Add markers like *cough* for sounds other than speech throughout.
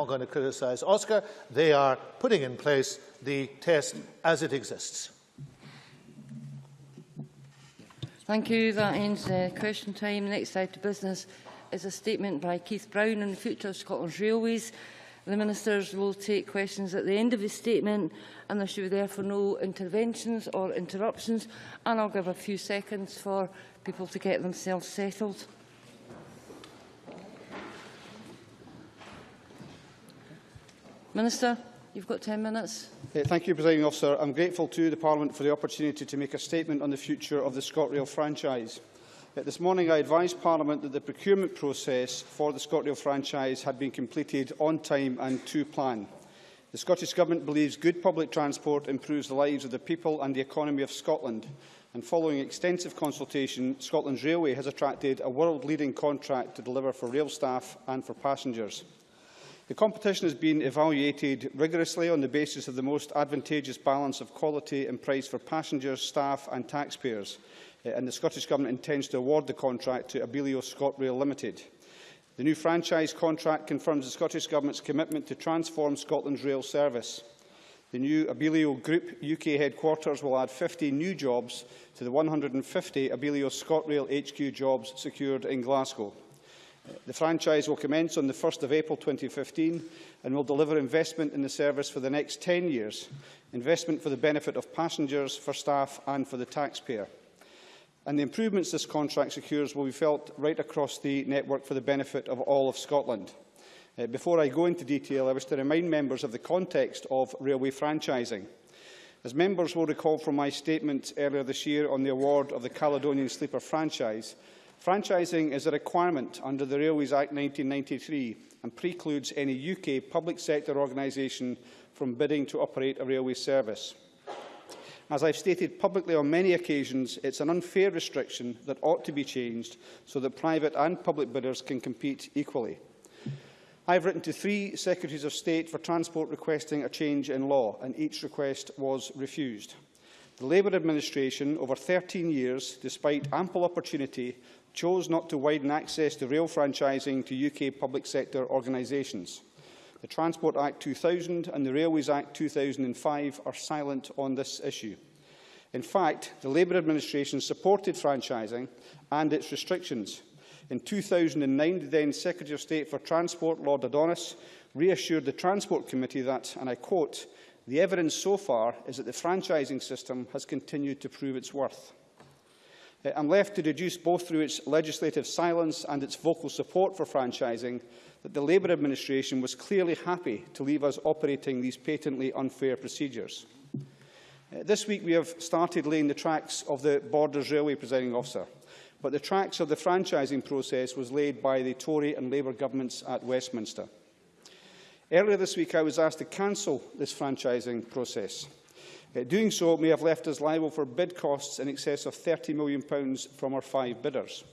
not going to criticise Oscar. They are putting in place the test as it exists. Thank you. That ends uh, question time. Next item of business is a statement by Keith Brown on the future of Scotland's railways. The ministers will take questions at the end of his statement and there should be therefore no interventions or interruptions and I'll give a few seconds for people to get themselves settled. Minister, you've got 10 minutes. Uh, thank you, Presiding Officer. I'm grateful to the Parliament for the opportunity to make a statement on the future of the ScotRail franchise. Uh, this morning I advised Parliament that the procurement process for the ScotRail franchise had been completed on time and to plan. The Scottish Government believes good public transport improves the lives of the people and the economy of Scotland. And following extensive consultation, Scotland's Railway has attracted a world-leading contract to deliver for rail staff and for passengers. The competition has been evaluated rigorously on the basis of the most advantageous balance of quality and price for passengers, staff and taxpayers, uh, and the Scottish Government intends to award the contract to Abellio ScotRail Limited. The new franchise contract confirms the Scottish Government's commitment to transform Scotland's rail service. The new Abellio Group UK headquarters will add 50 new jobs to the 150 Abellio ScotRail HQ jobs secured in Glasgow. The franchise will commence on the 1st of April 2015 and will deliver investment in the service for the next 10 years, investment for the benefit of passengers, for staff and for the taxpayer. And the improvements this contract secures will be felt right across the network for the benefit of all of Scotland. Uh, before I go into detail, I wish to remind members of the context of railway franchising. As members will recall from my statement earlier this year on the award of the Caledonian Sleeper franchise, Franchising is a requirement under the Railways Act 1993 and precludes any UK public sector organisation from bidding to operate a railway service. As I've stated publicly on many occasions, it's an unfair restriction that ought to be changed so that private and public bidders can compete equally. I've written to three Secretaries of State for Transport requesting a change in law, and each request was refused. The Labour administration, over 13 years, despite ample opportunity, chose not to widen access to rail franchising to UK public sector organisations. The Transport Act 2000 and the Railways Act 2005 are silent on this issue. In fact, the Labour administration supported franchising and its restrictions. In 2009, the then Secretary of State for Transport, Lord Adonis, reassured the Transport Committee that, and I quote, the evidence so far is that the franchising system has continued to prove its worth. Uh, I'm left to deduce both through its legislative silence and its vocal support for franchising that the Labour administration was clearly happy to leave us operating these patently unfair procedures. Uh, this week we have started laying the tracks of the Borders Railway presiding officer, but the tracks of the franchising process was laid by the Tory and Labour governments at Westminster. Earlier this week I was asked to cancel this franchising process. Uh, doing so may have left us liable for bid costs in excess of £30 million from our five bidders.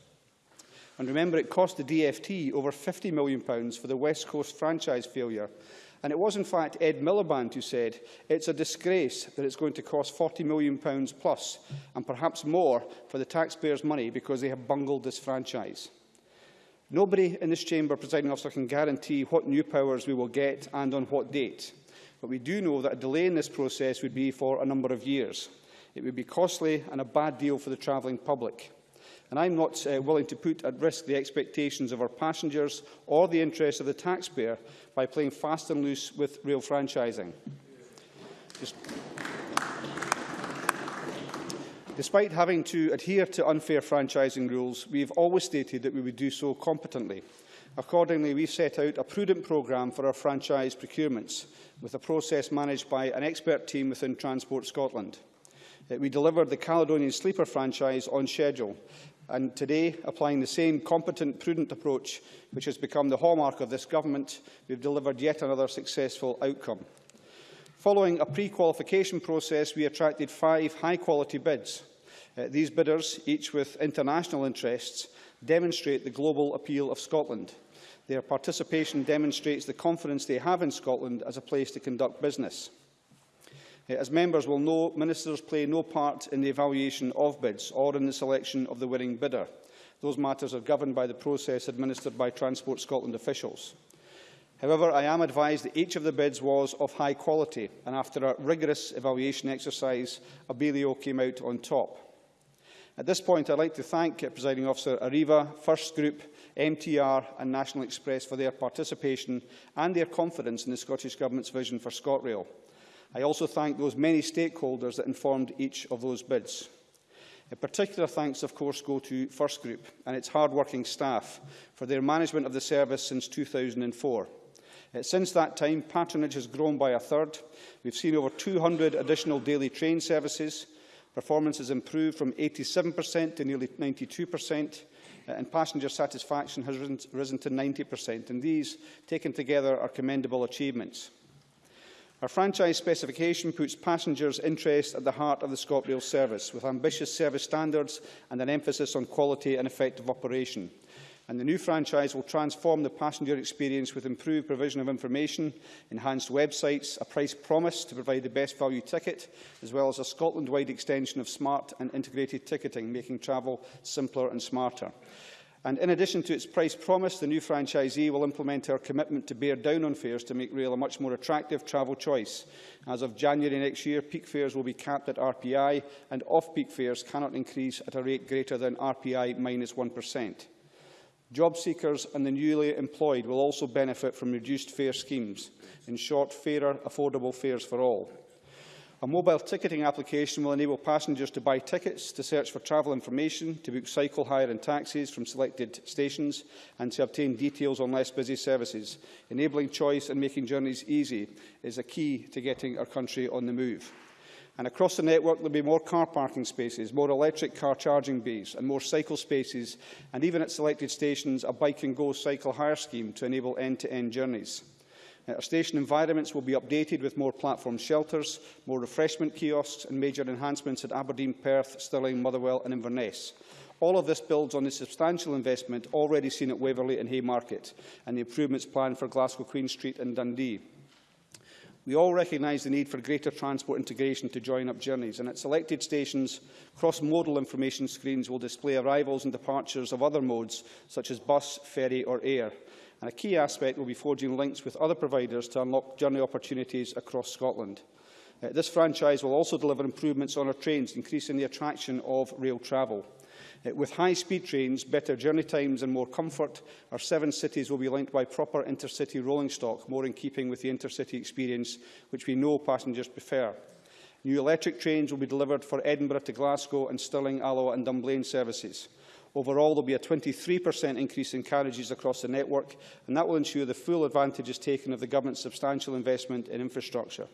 And remember, it cost the DFT over £50 million for the West Coast franchise failure. And it was, in fact, Ed Miliband who said, it's a disgrace that it's going to cost £40 million plus, and perhaps more, for the taxpayers' money because they have bungled this franchise. Nobody in this chamber, presiding officer, can guarantee what new powers we will get and on what date. But we do know that a delay in this process would be for a number of years. It would be costly and a bad deal for the travelling public. And I'm not uh, willing to put at risk the expectations of our passengers or the interests of the taxpayer by playing fast and loose with rail franchising. Just Despite having to adhere to unfair franchising rules, we have always stated that we would do so competently. Accordingly, we set out a prudent programme for our franchise procurements, with a process managed by an expert team within Transport Scotland. We delivered the Caledonian Sleeper franchise on schedule, and today, applying the same competent, prudent approach which has become the hallmark of this government, we have delivered yet another successful outcome. Following a pre-qualification process, we attracted five high-quality bids. Uh, these bidders, each with international interests, demonstrate the global appeal of Scotland. Their participation demonstrates the confidence they have in Scotland as a place to conduct business. Eh, as members will know, ministers play no part in the evaluation of bids or in the selection of the winning bidder. Those matters are governed by the process administered by Transport Scotland officials. However, I am advised that each of the bids was of high quality, and after a rigorous evaluation exercise, Abellio came out on top. At this point, I'd like to thank Presiding Officer Arriva, First Group, MTR and National Express for their participation and their confidence in the Scottish Government's vision for ScotRail. I also thank those many stakeholders that informed each of those bids. A particular thanks, of course, go to First Group and its hard-working staff for their management of the service since 2004. Uh, since that time, patronage has grown by a third. We've seen over 200 additional daily train services. Performance has improved from 87% to nearly 92%, uh, and passenger satisfaction has risen, to 90%. And these, taken together, are commendable achievements. Our franchise specification puts passengers' interests at the heart of the ScotRail service, with ambitious service standards and an emphasis on quality and effective operation and the new franchise will transform the passenger experience with improved provision of information, enhanced websites, a price promise to provide the best value ticket, as well as a Scotland-wide extension of smart and integrated ticketing, making travel simpler and smarter. And in addition to its price promise, the new franchisee will implement our commitment to bear down on fares to make rail a much more attractive travel choice. As of January next year, peak fares will be capped at RPI and off-peak fares cannot increase at a rate greater than RPI minus 1. Job seekers and the newly employed will also benefit from reduced fare schemes, in short, fairer, affordable fares for all. A mobile ticketing application will enable passengers to buy tickets, to search for travel information, to book cycle hire and taxis from selected stations and to obtain details on less busy services. Enabling choice and making journeys easy is a key to getting our country on the move. And across the network, there will be more car parking spaces, more electric car charging bays and more cycle spaces, and even at selected stations, a bike and go cycle hire scheme to enable end-to-end -end journeys. Our station environments will be updated with more platform shelters, more refreshment kiosks and major enhancements at Aberdeen, Perth, Stirling, Motherwell and Inverness. All of this builds on the substantial investment already seen at Waverley and Haymarket and the improvements planned for Glasgow Queen Street and Dundee. We all recognise the need for greater transport integration to join up journeys, and at selected stations, cross-modal information screens will display arrivals and departures of other modes, such as bus, ferry or air. And a key aspect will be forging links with other providers to unlock journey opportunities across Scotland. Uh, this franchise will also deliver improvements on our trains, increasing the attraction of rail travel. With high-speed trains, better journey times and more comfort, our seven cities will be linked by proper intercity rolling stock, more in keeping with the intercity experience which we know passengers prefer. New electric trains will be delivered for Edinburgh to Glasgow and Stirling, Alloa and Dunblane services. Overall, there will be a 23% increase in carriages across the network, and that will ensure the full advantage is taken of the Government's substantial investment in infrastructure.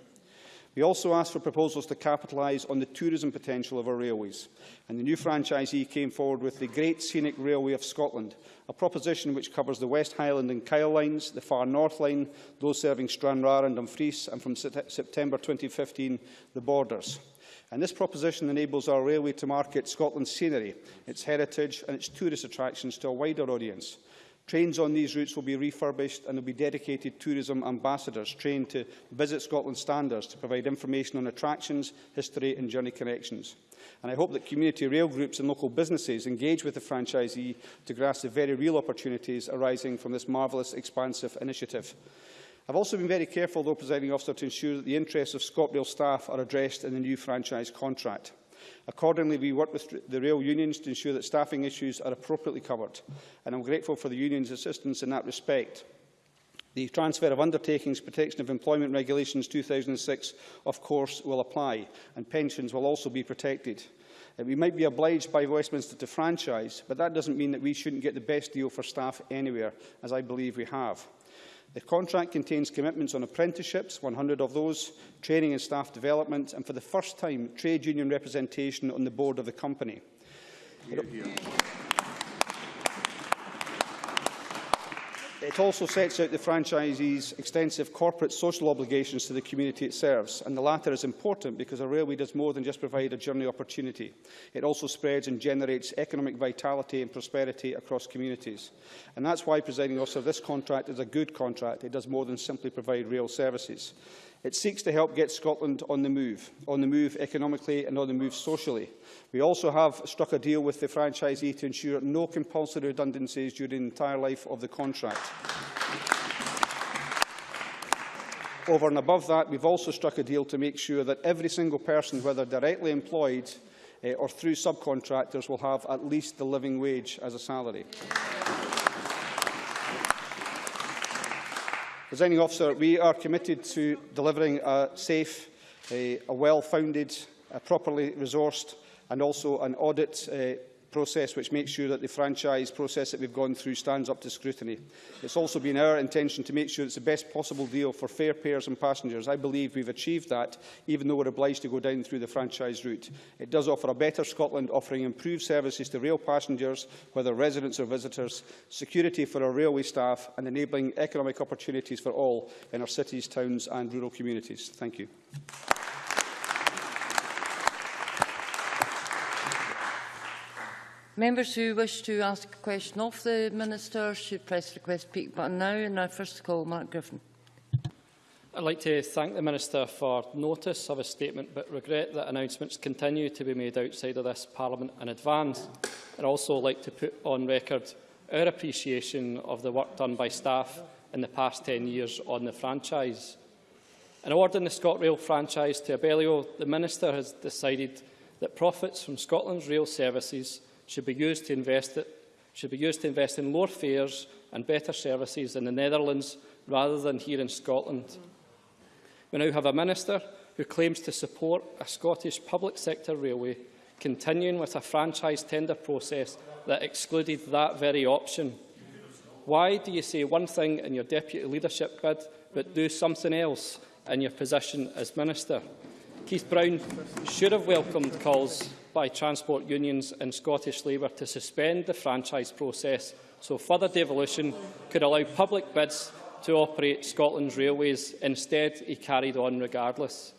We also asked for proposals to capitalise on the tourism potential of our railways, and the new franchisee came forward with the Great Scenic Railway of Scotland, a proposition which covers the West Highland and Kyle lines, the Far North line, those serving Stranraer and Dumfries, and from September 2015, the borders. And this proposition enables our railway to market Scotland's scenery, its heritage and its tourist attractions to a wider audience. Trains on these routes will be refurbished and there will be dedicated tourism ambassadors trained to visit Scotland standards to provide information on attractions, history and journey connections. And I hope that community rail groups and local businesses engage with the franchisee to grasp the very real opportunities arising from this marvellous expansive initiative. I've also been very careful, though, presiding officer, to ensure that the interests of ScotRail staff are addressed in the new franchise contract. Accordingly, we work with the rail unions to ensure that staffing issues are appropriately covered, and I'm grateful for the union's assistance in that respect. The Transfer of Undertakings Protection of Employment Regulations 2006, of course, will apply, and pensions will also be protected. Uh, we might be obliged by Westminster to franchise, but that doesn't mean that we shouldn't get the best deal for staff anywhere, as I believe we have. The contract contains commitments on apprenticeships, 100 of those, training and staff development, and for the first time, trade union representation on the board of the company. Here, here. It also sets out the franchisee's extensive corporate social obligations to the community it serves, and the latter is important because a railway does more than just provide a journey opportunity. It also spreads and generates economic vitality and prosperity across communities. And that's why, presiding officer, this contract is a good contract. It does more than simply provide rail services. It seeks to help get Scotland on the move, on the move economically and on the move socially. We also have struck a deal with the franchisee to ensure no compulsory redundancies during the entire life of the contract. Over and above that, we've also struck a deal to make sure that every single person, whether directly employed uh, or through subcontractors, will have at least the living wage as a salary. Presiding officer, we are committed to delivering a safe, a, a well-founded, a properly resourced and also an audit uh, process which makes sure that the franchise process that we've gone through stands up to scrutiny. It's also been our intention to make sure it's the best possible deal for fare payers and passengers. I believe we've achieved that, even though we're obliged to go down through the franchise route. It does offer a better Scotland, offering improved services to rail passengers, whether residents or visitors, security for our railway staff and enabling economic opportunities for all in our cities, towns and rural communities. Thank you. Members who wish to ask a question of the Minister should press the request speak button now. And I first call Mark Griffin. I'd like to thank the Minister for notice of his statement, but regret that announcements continue to be made outside of this Parliament in advance. I'd also like to put on record our appreciation of the work done by staff in the past 10 years on the franchise. In awarding the ScotRail franchise to Abellio, the Minister has decided that profits from Scotland's rail services should be used to invest should be used to invest in lower fares and better services in the Netherlands rather than here in Scotland. We now have a minister who claims to support a Scottish public sector railway continuing with a franchise tender process that excluded that very option. Why do you say one thing in your deputy leadership bid but do something else in your position as minister? Keith Brown should have welcomed calls by transport unions and Scottish Labour to suspend the franchise process so further devolution could allow public bids to operate Scotland's railways. Instead, he carried on regardless.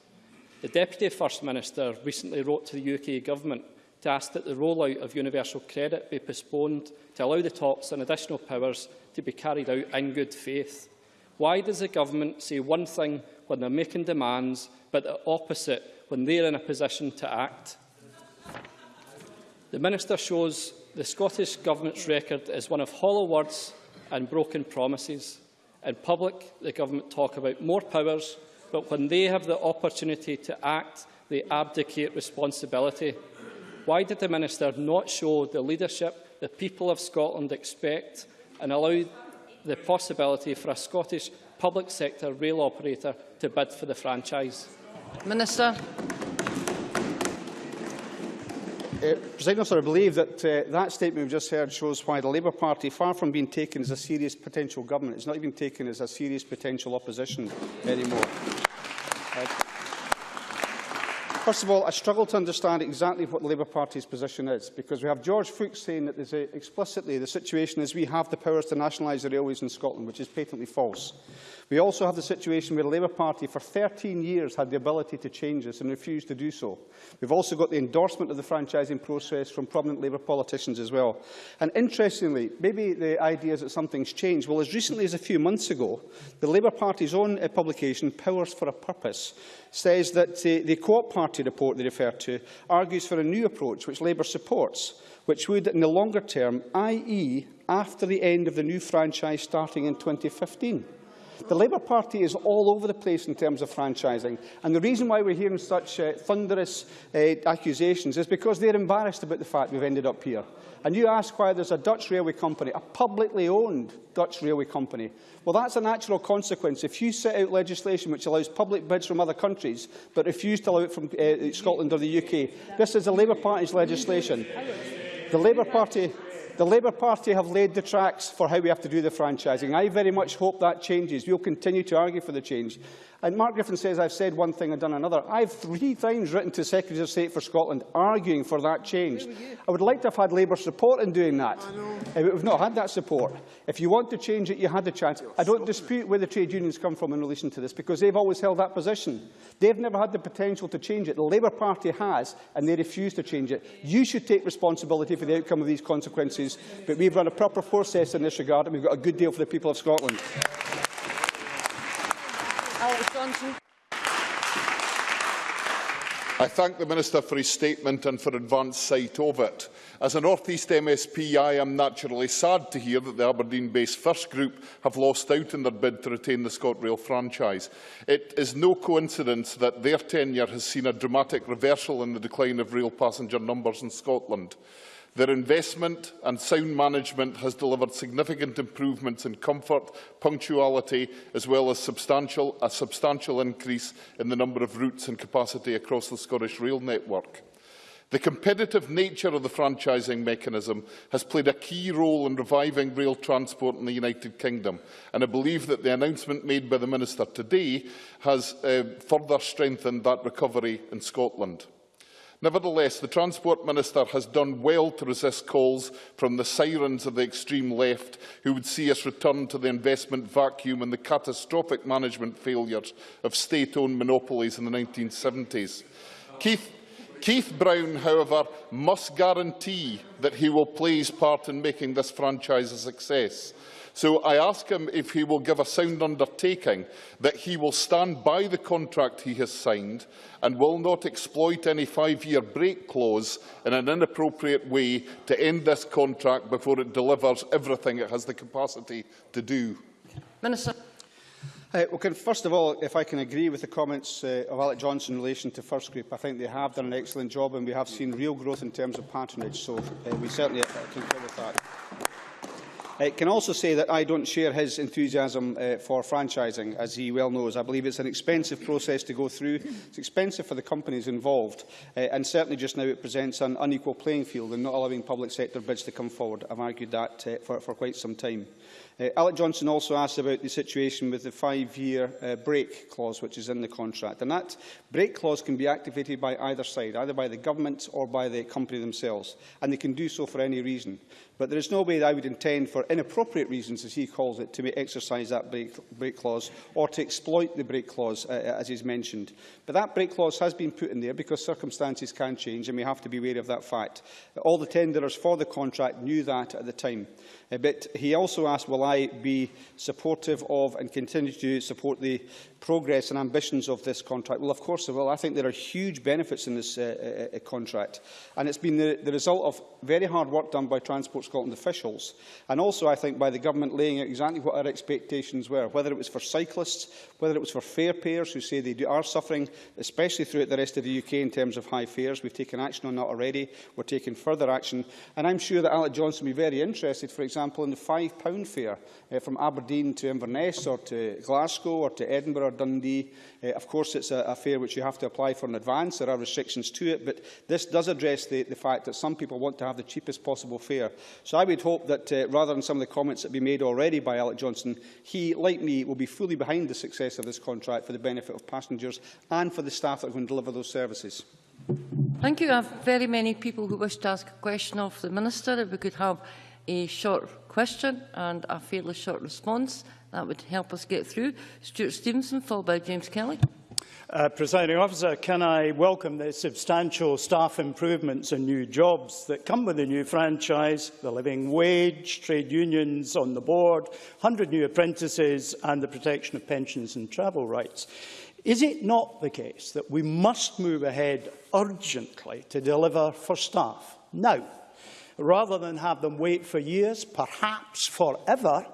The Deputy First Minister recently wrote to the UK Government to ask that the rollout of universal credit be postponed to allow the talks on additional powers to be carried out in good faith. Why does the Government say one thing when they're making demands, but the opposite when they're in a position to act? The Minister shows the Scottish Government's record as one of hollow words and broken promises. In public, the Government talk about more powers, but when they have the opportunity to act, they abdicate responsibility. Why did the Minister not show the leadership the people of Scotland expect and allow the possibility for a Scottish public sector rail operator to bid for the franchise? Minister. Uh, President Officer, I believe that uh, that statement we've just heard shows why the Labour Party, far from being taken as a serious potential government, is not even taken as a serious potential opposition anymore. First of all, I struggle to understand exactly what the Labour Party's position is, because we have George Foulkes saying that a, explicitly the situation is we have the powers to nationalise the railways in Scotland, which is patently false. We also have the situation where the Labour Party for 13 years had the ability to change this and refused to do so. We've also got the endorsement of the franchising process from prominent Labour politicians as well. And interestingly, maybe the idea is that something's changed. Well, as recently as a few months ago, the Labour Party's own uh, publication, Powers for a Purpose, says that uh, the Co-op Party report they refer to argues for a new approach which Labour supports, which would, in the longer term, i.e. after the end of the new franchise starting in 2015, The Labour Party is all over the place in terms of franchising. And the reason why we're hearing such uh, thunderous uh, accusations is because they're embarrassed about the fact we've ended up here. And you ask why there's a Dutch railway company, a publicly owned Dutch railway company. Well, that's a natural consequence. If you set out legislation which allows public bids from other countries, but refuse to allow it from uh, Scotland or the UK, this is the Labour Party's legislation. The Labour Party The Labour Party have laid the tracks for how we have to do the franchising. I very much hope that changes. We'll continue to argue for the change. And Mark Griffin says I've said one thing and done another. I've three times written to Secretary of State for Scotland arguing for that change. I would like to have had Labour support in doing that. Uh, we've not had that support. If you want to change it, you had the chance. I don't dispute where the trade unions come from in relation to this, because they've always held that position. They've never had the potential to change it. The Labour Party has, and they refuse to change it. You should take responsibility for the outcome of these consequences, but we've run a proper process in this regard, and we've got a good deal for the people of Scotland. Johnstone. I thank the Minister for his statement and for advance sight of it. As a North East MSP, I am naturally sad to hear that the Aberdeen-based First Group have lost out in their bid to retain the ScotRail franchise. It is no coincidence that their tenure has seen a dramatic reversal in the decline of rail passenger numbers in Scotland. Their investment and sound management has delivered significant improvements in comfort, punctuality, as well as substantial, a substantial increase in the number of routes and capacity across the Scottish rail network. The competitive nature of the franchising mechanism has played a key role in reviving rail transport in the United Kingdom, and I believe that the announcement made by the Minister today has uh, further strengthened that recovery in Scotland. Nevertheless, the Transport Minister has done well to resist calls from the sirens of the extreme left who would see us return to the investment vacuum and the catastrophic management failures of state-owned monopolies in the 1970s. Keith, Keith Brown, however, must guarantee that he will play his part in making this franchise a success. So I ask him if he will give a sound undertaking that he will stand by the contract he has signed and will not exploit any five-year break clause in an inappropriate way to end this contract before it delivers everything it has the capacity to do. Minister. Uh, well, can, first of all, if I can agree with the comments uh, of Alex Johnstone in relation to First Group, I think they have done an excellent job and we have seen real growth in terms of patronage, so uh, we certainly uh, concur with that. I can also say that I don't share his enthusiasm uh, for franchising, as he well knows. I believe it's an expensive process to go through. It's expensive for the companies involved, uh, and certainly just now it presents an unequal playing field in not allowing public sector bids to come forward. I've argued that uh, for, for quite some time. Uh, Alex Johnstone also asked about the situation with the five-year uh, break clause which is in the contract. And that break clause can be activated by either side, either by the government or by the company themselves. And they can do so for any reason. But there is no way that I would intend for inappropriate reasons, as he calls it, to exercise that break, break clause or to exploit the break clause, uh, as he's mentioned. But that break clause has been put in there because circumstances can change and we have to be aware of that fact. All the tenderers for the contract knew that at the time. Uh, but he also asked, will I be supportive of and continue to support the progress and ambitions of this contract? Well, of course I will. I think there are huge benefits in this uh, uh, uh, contract. And it's been the, the result of very hard work done by Transport Scotland officials. And also, I think, by the government laying out exactly what our expectations were, whether it was for cyclists, whether it was for fare payers who say they do, are suffering, especially throughout the rest of the UK in terms of high fares. We've taken action on that already. We're taking further action. And I'm sure that Alex Johnstone will be very interested, for example, in the £5 fare uh, from Aberdeen to Inverness or to Glasgow or to Edinburgh Dundee. Uh, of course, it's a, a fare which you have to apply for in advance. There are restrictions to it, but this does address the, the fact that some people want to have the cheapest possible fare. So I would hope that, uh, rather than some of the comments that have been made already by Alex Johnstone, he, like me, will be fully behind the success of this contract for the benefit of passengers and for the staff that are going to deliver those services. Thank you. I have very many people who wish to ask a question of the Minister. If we could have a short question and a fairly short response, that would help us get through. Stewart Stevenson, followed by James Kelly. Uh, Presiding officer, can I welcome the substantial staff improvements and new jobs that come with the new franchise, the living wage, trade unions on the board, 100 new apprentices and the protection of pensions and travel rights. Is it not the case that we must move ahead urgently to deliver for staff now, rather than have them wait for years, perhaps forever,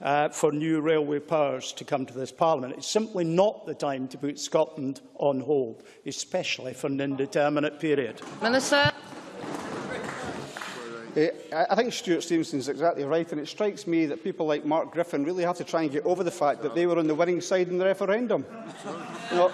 uh, for new railway powers to come to this Parliament. It's simply not the time to put Scotland on hold, especially for an indeterminate period. Minister. Uh, I think Stuart Stevenson is exactly right, and it strikes me that people like Mark Griffin really have to try and get over the fact that they were on the winning side in the referendum. *laughs* You know,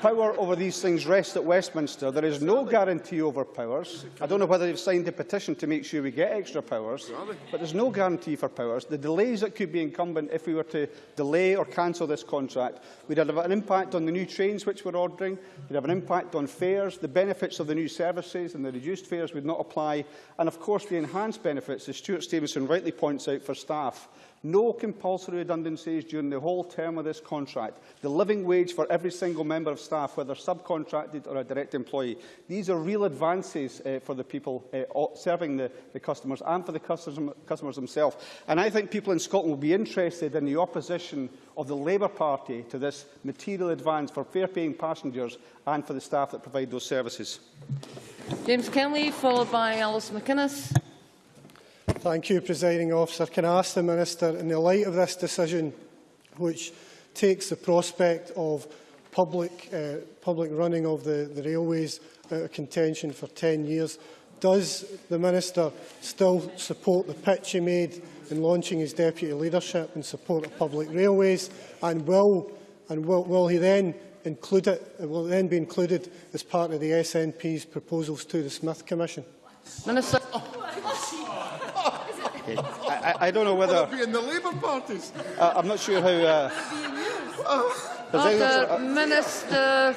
power over these things rests at Westminster. There is no guarantee over powers. I don't know whether they've signed a petition to make sure we get extra powers, but there's no guarantee for powers. The delays that could be incumbent if we were to delay or cancel this contract would have an impact on the new trains which we're ordering, would have an impact on fares, the benefits of the new services and the reduced fares would not apply, and of course the enhanced benefits, as Stewart Stevenson rightly points out, for staff No compulsory redundancies during the whole term of this contract. The living wage for every single member of staff, whether subcontracted or a direct employee. These are real advances uh, for the people uh, serving the, the customers and for the customers, customers themselves. And I think people in Scotland will be interested in the opposition of the Labour Party to this material advance for fair-paying passengers and for the staff that provide those services. James Kelly, followed by Alice McInnes. Thank you, Presiding Officer. Can I ask the Minister, in the light of this decision, which takes the prospect of public, uh, public running of the, the railways out of contention for 10 years, does the Minister still support the pitch he made in launching his deputy leadership in support of public railways, and will, and will, will he then include it, it will then be included as part of the SNP's proposals to the Smith Commission? Minister. *laughs* I, I don't know whether... be in the Labour parties. Uh, I'm not sure how... Uh, Presiding Order, Officer, uh, Minister.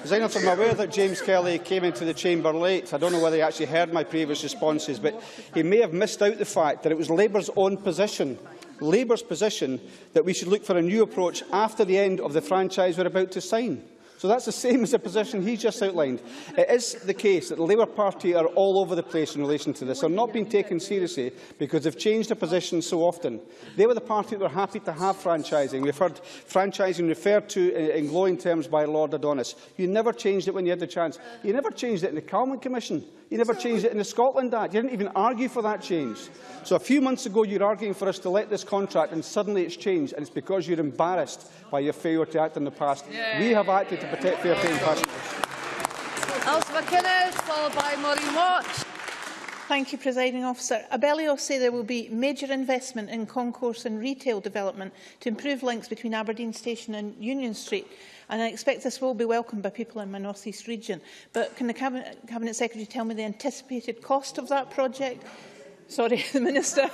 Presiding Officer, I'm aware that James Kelly came into the chamber late. I don't know whether he actually heard my previous responses, but he may have missed out the fact that it was Labour's own position, Labour's position, that we should look for a new approach after the end of the franchise we're about to sign. So that's the same as the position he just outlined. It is the case that the Labour Party are all over the place in relation to this. They're not being taken seriously because they've changed their position so often. They were the party that were happy to have franchising. We've heard franchising referred to in glowing terms by Lord Adonis. You never changed it when you had the chance. You never changed it in the Calman Commission. You never changed it in the Scotland Act. You didn't even argue for that change. So a few months ago, you were arguing for us to let this contract, and suddenly it's changed, and it's because you're embarrassed by your failure to act in the past. We have acted to protect fair paying passengers. Alice McInnes, followed by Maureen Watt. Thank you, Presiding Officer. Abellio say there will be major investment in concourse and retail development to improve links between Aberdeen Station and Union Street. And I expect this will be welcomed by people in my North East region. But can the Cabinet, Cabinet Secretary tell me the anticipated cost of that project? sorry, *laughs* the Minister,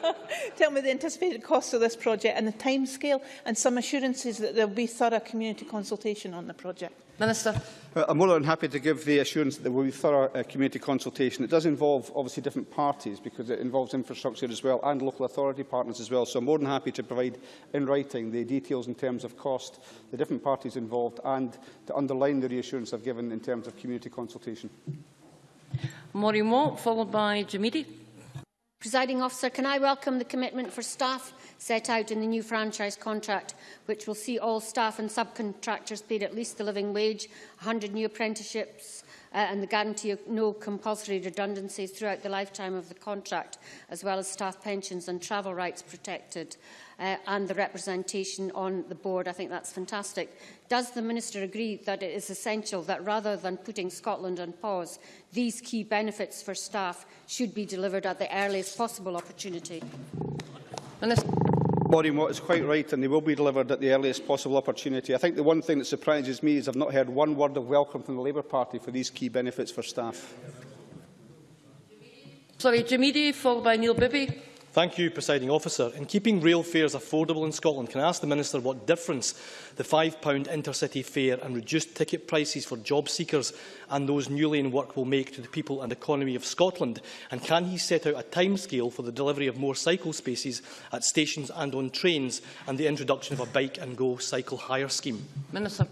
*laughs* tell me the anticipated cost of this project and the timescale and some assurances that there will be thorough community consultation on the project. Minister. I'm more than happy to give the assurance that there will be thorough uh, community consultation. It does involve, obviously, different parties because it involves infrastructure as well and local authority partners as well. So I'm more than happy to provide in writing the details in terms of cost, the different parties involved and to underline the reassurance I've given in terms of community consultation. Maureen Watt, followed by Jamidi. Presiding officer, can I welcome the commitment for staff set out in the new franchise contract, which will see all staff and subcontractors paid at least the living wage, 100 new apprenticeships uh, and the guarantee of no compulsory redundancies throughout the lifetime of the contract, as well as staff pensions and travel rights protected. Uh, and the representation on the board. I think that's fantastic. Does the Minister agree that it is essential that rather than putting Scotland on pause, these key benefits for staff should be delivered at the earliest possible opportunity? Minister. Maureen Watt is quite right and they will be delivered at the earliest possible opportunity. I think the one thing that surprises me is I've not heard one word of welcome from the Labour Party for these key benefits for staff. Sorry, Jim Eadie, followed by Neil Bibby. Thank you, Presiding Officer. In keeping rail fares affordable in Scotland, can I ask the Minister what difference the £5 intercity fare and reduced ticket prices for job seekers and those newly in work will make to the people and economy of Scotland? And can he set out a timescale for the delivery of more cycle spaces at stations and on trains and the introduction of a bike and go cycle hire scheme? Minister.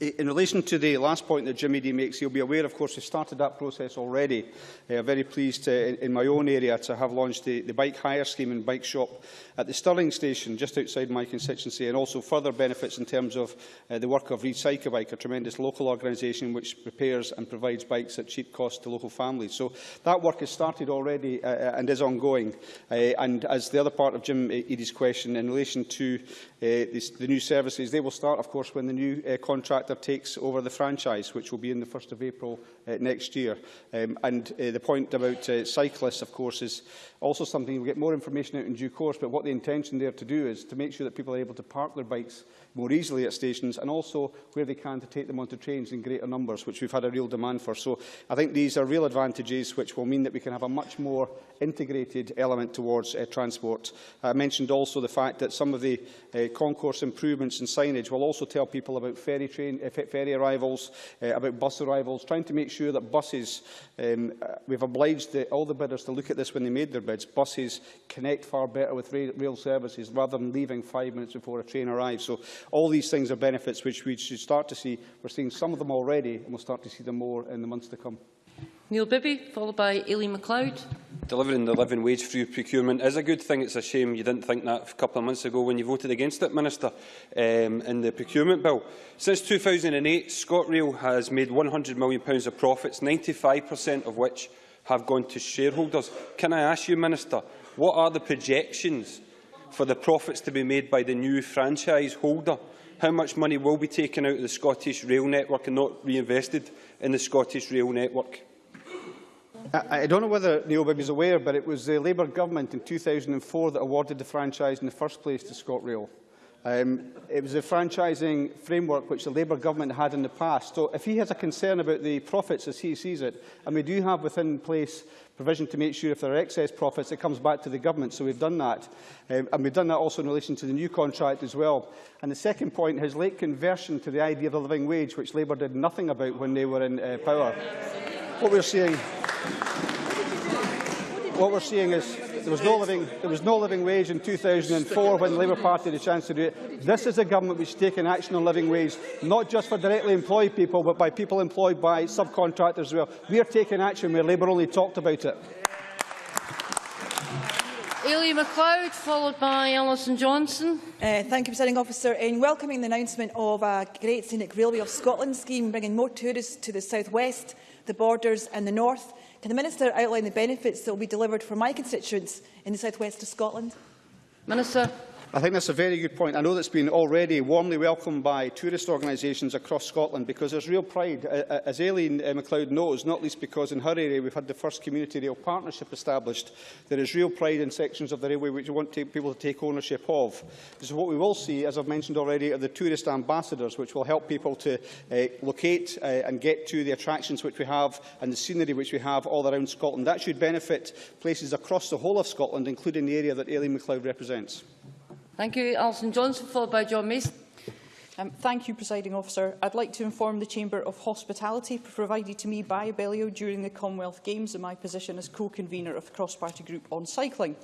In relation to the last point that Jim Eadie makes, you'll be aware, of course, we've started that process already. Uh, I'm very pleased to, in, in my own area to have launched the, the bike hire scheme and bike shop at the Stirling station, just outside my constituency, and also further benefits in terms of uh, the work of Recycle Bike, a tremendous local organisation which repairs and provides bikes at cheap cost to local families. So that work has started already uh, and is ongoing. Uh, and as the other part of Jim Eadie's question, in relation to Uh, the, the new services. They will start, of course, when the new uh, contractor takes over the franchise, which will be in the 1st of April uh, next year. Um, and uh, the point about uh, cyclists, of course, is also something we'll get more information out in due course, but what the intention there to do is to make sure that people are able to park their bikes more easily at stations and also where they can to take them onto trains in greater numbers, which we've had a real demand for. So I think these are real advantages which will mean that we can have a much more integrated element towards uh, transport. I mentioned also the fact that some of the uh, concourse improvements and signage will also tell people about ferry, train, uh, ferry arrivals, uh, about bus arrivals, trying to make sure that buses, um, uh, we've obliged the, all the bidders to look at this when they made their bids, buses connect far better with rail, rail services rather than leaving five minutes before a train arrives. So all these things are benefits which we should start to see. We're seeing some of them already and we'll start to see them more in the months to come. Neil Bibby, followed by Aileen McLeod. Delivering the living wage through procurement is a good thing. It's a shame you didn't think that a couple of months ago when you voted against it, Minister, um, in the procurement bill. Since 2008, ScotRail has made £100 million of profits, 95% of which have gone to shareholders. Can I ask you, Minister, what are the projections for the profits to be made by the new franchise holder? How much money will be taken out of the Scottish rail network and not reinvested in the Scottish rail network? I, I don't know whether Neil Bibby is aware, but it was the Labour government in 2004 that awarded the franchise in the first place to ScotRail. Um, it was a franchising framework which the Labour government had in the past. So if he has a concern about the profits as he sees it, and we do have within place provision to make sure if there are excess profits, it comes back to the government. So we've done that. Um, and we've done that also in relation to the new contract as well. And the second point, his late conversion to the idea of the living wage, which Labour did nothing about when they were in uh, power. What we're seeing, what we're seeing is there was no living, there was no living wage in 2004 when the Labour Party had a chance to do it. This is a government which has taken action on living wage, not just for directly employed people, but by people employed by subcontractors as well. We are taking action where Labour only talked about it. Aileen McLeod, followed by Alison Johnstone. Uh, thank you, Presiding Officer. In welcoming the announcement of a Great Scenic Railway of Scotland scheme, bringing more tourists to the south west, the borders and the north, can the Minister outline the benefits that will be delivered for my constituents in the south west of Scotland? Minister. I think that's a very good point. I know that's been already warmly welcomed by tourist organisations across Scotland because there's real pride, as Aileen uh, McLeod knows, not least because in her area we've had the first community rail partnership established. There is real pride in sections of the railway which we want people to take ownership of. Is what we will see, as I've mentioned already, are the tourist ambassadors, which will help people to uh, locate uh, and get to the attractions which we have and the scenery which we have all around Scotland. That should benefit places across the whole of Scotland, including the area that Aileen McLeod represents. Thank you. Alison Johnstone, followed by John Mason. Um, thank you, Presiding Officer. I'd like to inform the Chamber of Hospitality provided to me by Abellio during the Commonwealth Games in my position as co-convener of the cross-party group on cycling.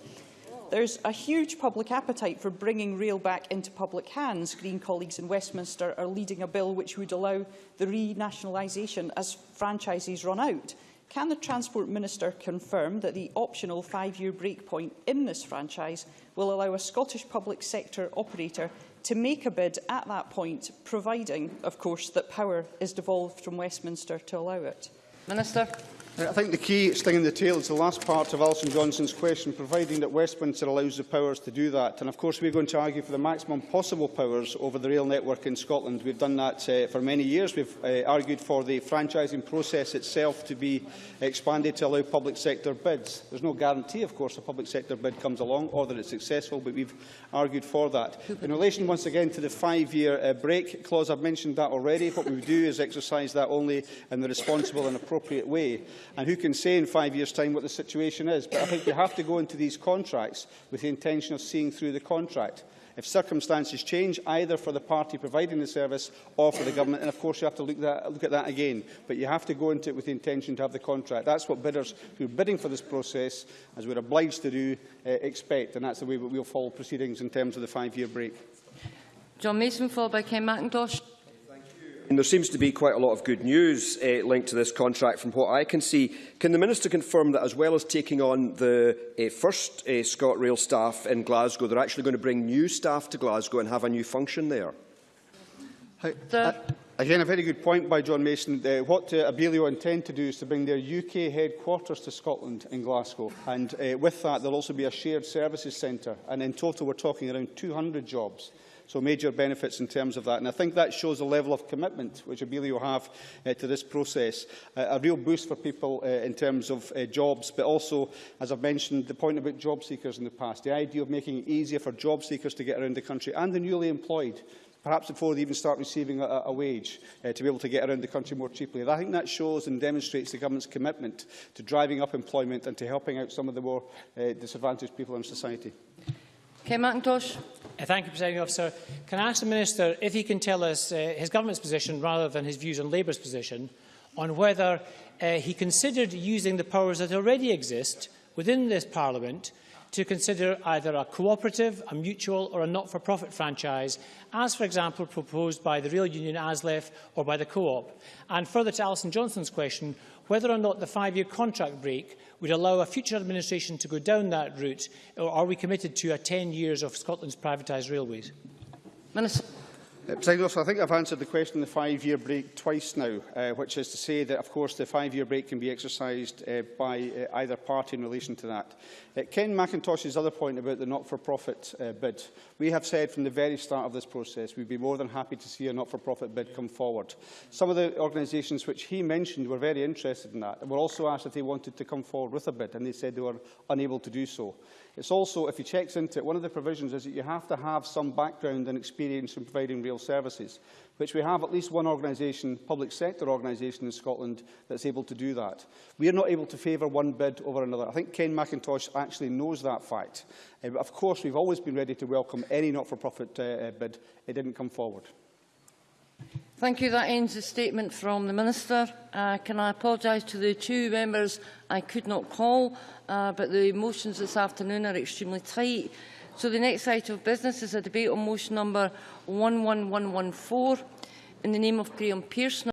There's a huge public appetite for bringing rail back into public hands. Green colleagues in Westminster are leading a bill which would allow the renationalisation as franchises run out. Can the Transport Minister confirm that the optional five-year breakpoint in this franchise will allow a Scottish public sector operator to make a bid at that point, providing, of course, that power is devolved from Westminster to allow it? Minister. I think the key sting in the tail is the last part of Alison Johnstone's question, providing that Westminster allows the powers to do that. And of course, we're going to argue for the maximum possible powers over the rail network in Scotland. We've done that uh, for many years. We've uh, argued for the franchising process itself to be expanded to allow public sector bids. There's no guarantee, of course, a public sector bid comes along or that it's successful, but we've argued for that. In relation, once again, to the five-year uh, break clause, I've mentioned that already. What we do is exercise that only in the responsible and appropriate way. And who can say in five years' time what the situation is? But I think we have to go into these contracts with the intention of seeing through the contract. If circumstances change, either for the party providing the service or for the government, and of course you have to look, that, look at that again, but you have to go into it with the intention to have the contract. That's what bidders who are bidding for this process, as we're obliged to do, uh, expect, and that's the way that we'll follow proceedings in terms of the five-year break. John Mason, followed by Ken McIntosh. And there seems to be quite a lot of good news uh, linked to this contract from what I can see. Can the Minister confirm that as well as taking on the uh, first uh, ScotRail staff in Glasgow, they're actually going to bring new staff to Glasgow and have a new function there? Hi, uh, again, a very good point by John Mason. Uh, what uh, Abellio intend to do is to bring their UK headquarters to Scotland in Glasgow. And uh, with that, there'll also be a shared services centre. And in total, we're talking around 200 jobs. So major benefits in terms of that. And I think that shows a level of commitment which Abellio have uh, to this process. Uh, a real boost for people uh, in terms of uh, jobs, but also, as I've mentioned, the point about job seekers in the past, the idea of making it easier for job seekers to get around the country and the newly employed perhaps before they even start receiving a, a wage, uh, to be able to get around the country more cheaply. And I think that shows and demonstrates the government's commitment to driving up employment and to helping out some of the more uh, disadvantaged people in society. Kay McIntosh. Thank you, Presiding Officer. Can I ask the Minister if he can tell us uh, his government's position rather than his views on Labour's position on whether uh, he considered using the powers that already exist within this Parliament to consider either a cooperative, a mutual or a not-for-profit franchise, as, for example, proposed by the Rail Union ASLEF or by the Co-op. And further to Alison Johnson's question, whether or not the five-year contract break would allow a future administration to go down that route, or are we committed to a 10 years of Scotland's privatised railways? Minister. Uh, President I think I've answered the question on the five-year break twice now, uh, which is to say that, of course, the five-year break can be exercised uh, by uh, either party in relation to that. Uh, Ken Macintosh's other point about the not-for-profit uh, bid, we have said from the very start of this process we'd be more than happy to see a not-for-profit bid come forward. Some of the organisations which he mentioned were very interested in that and were also asked if they wanted to come forward with a bid, and they said they were unable to do so. It's also, if he checks into it, one of the provisions is that you have to have some background and experience in providing real services, which we have at least one organisation, public sector organisation in Scotland that's able to do that. We are not able to favour one bid over another. I think Ken Macintosh actually knows that fact. Uh, of course, we've always been ready to welcome any not-for-profit uh, bid. It didn't come forward. Thank you. That ends the statement from the Minister. Uh, can I apologise to the two members I could not call, uh, but the motions this afternoon are extremely tight. So the next item of business is a debate on motion number 11114 in the name of Graham Pearson.